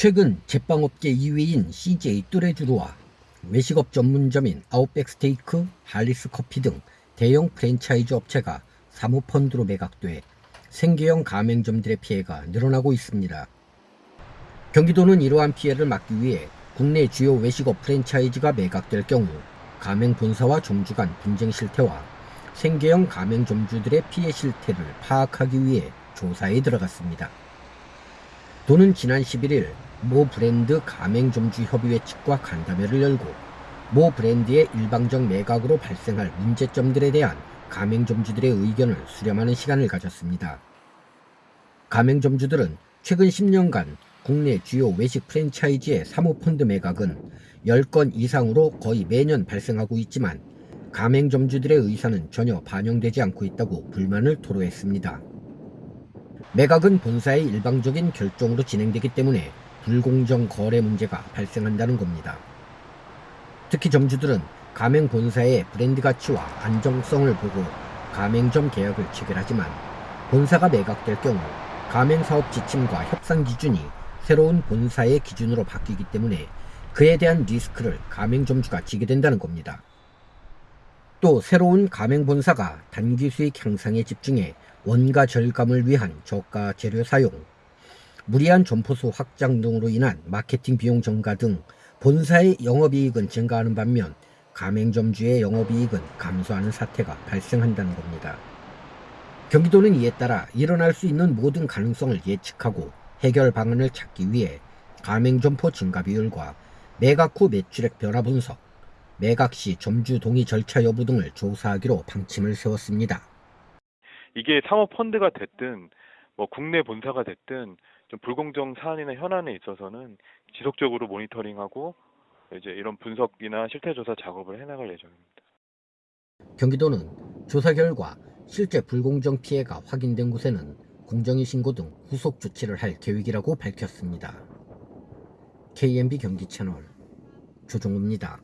최근 제빵업계 2위인 CJ 뚜레쥬르와 외식업 전문점인 아웃백 스테이크, 할리스 커피 등 대형 프랜차이즈 업체가 사모펀드로 매각돼 생계형 가맹점들의 피해가 늘어나고 있습니다. 경기도는 이러한 피해를 막기 위해 국내 주요 외식업 프랜차이즈가 매각될 경우 가맹 본사와 점주 간 분쟁 실태와 생계형 가맹 점주들의 피해 실태를 파악하기 위해 조사에 들어갔습니다. 도는 지난 11일 모 브랜드 가맹점주협의회 측과 간담회를 열고 모 브랜드의 일방적 매각으로 발생할 문제점들에 대한 가맹점주들의 의견을 수렴하는 시간을 가졌습니다. 가맹점주들은 최근 10년간 국내 주요 외식 프랜차이즈의 사모펀드 매각은 10건 이상으로 거의 매년 발생하고 있지만 가맹점주들의 의사는 전혀 반영되지 않고 있다고 불만을 토로했습니다. 매각은 본사의 일방적인 결정으로 진행되기 때문에 불공정 거래 문제가 발생한다는 겁니다. 특히 점주들은 가맹 본사의 브랜드 가치와 안정성을 보고 가맹점 계약을 체결하지만 본사가 매각될 경우 가맹 사업 지침과 협상 기준이 새로운 본사의 기준으로 바뀌기 때문에 그에 대한 리스크를 가맹점주가 지게 된다는 겁니다. 또 새로운 가맹 본사가 단기 수익 향상에 집중해 원가 절감을 위한 저가 재료 사용, 무리한 점포수 확장 등으로 인한 마케팅 비용 증가 등 본사의 영업이익은 증가하는 반면 가맹점주의 영업이익은 감소하는 사태가 발생한다는 겁니다. 경기도는 이에 따라 일어날 수 있는 모든 가능성을 예측하고 해결 방안을 찾기 위해 가맹점포 증가 비율과 매각 후 매출액 변화 분석, 매각 시 점주 동의 절차 여부 등을 조사하기로 방침을 세웠습니다. 이게 사모펀드가 됐든 뭐 국내 본사가 됐든 좀 불공정 사안이나 현안에 있어서는 지속적으로 모니터링하고 이제 이런 분석이나 실태 조사 작업을 해나갈 예정입니다. 경기도는 조사 결과 실제 불공정 피해가 확인된 곳에는 공정위 신고 등 후속 조치를 할 계획이라고 밝혔습니다. KMB 경기 채널 조종우입니다.